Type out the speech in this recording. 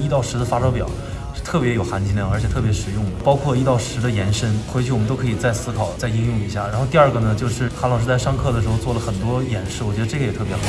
一到十的发烧表是特别有含金量，而且特别实用，包括一到十的延伸，回去我们都可以再思考、再应用一下。然后第二个呢，就是韩老师在上课的时候做了很多演示，我觉得这个也特别好。